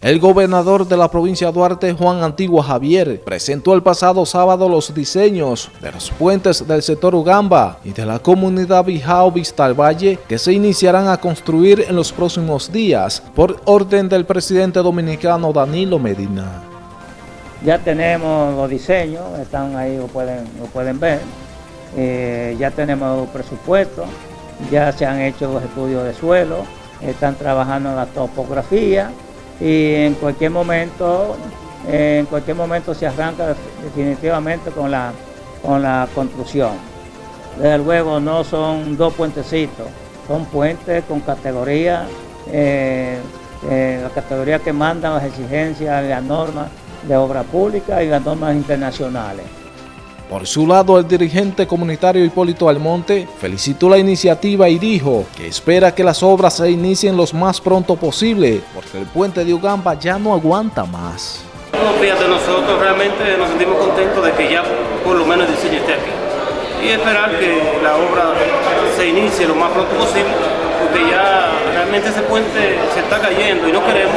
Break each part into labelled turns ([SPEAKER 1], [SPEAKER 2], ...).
[SPEAKER 1] El gobernador de la provincia de Duarte, Juan Antigua Javier, presentó el pasado sábado los diseños de los puentes del sector Ugamba y de la comunidad Bijao Vista Valle que se iniciarán a construir en los próximos días por orden del presidente dominicano Danilo Medina.
[SPEAKER 2] Ya tenemos los diseños, están ahí, lo pueden, lo pueden ver. Eh, ya tenemos los presupuestos, ya se han hecho los estudios de suelo, están trabajando la topografía y en cualquier momento, en cualquier momento se arranca definitivamente con la, con la construcción. Desde luego no son dos puentecitos, son puentes con categoría, eh, eh, la categoría que mandan las exigencias y las normas de obra pública y las normas internacionales.
[SPEAKER 1] Por su lado, el dirigente comunitario Hipólito Almonte felicitó la iniciativa y dijo que espera que las obras se inicien lo más pronto posible, porque el puente de Ugamba ya no aguanta más.
[SPEAKER 3] fíjate, nosotros realmente nos sentimos contentos de que ya por lo menos el diseño esté aquí y esperar que la obra se inicie lo más pronto posible, porque ya realmente ese puente se está cayendo y no queremos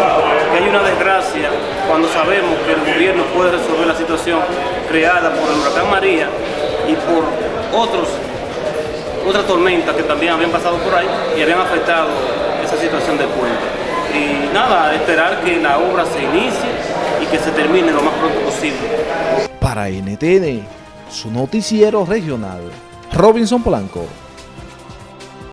[SPEAKER 3] que haya una cuando sabemos que el gobierno puede resolver la situación creada por el huracán María y por otros, otras tormentas que también habían pasado por ahí y habían afectado esa situación del puente. Y nada, esperar que la obra se inicie y que se termine lo más pronto posible.
[SPEAKER 1] Para NTN, su noticiero regional, Robinson Blanco.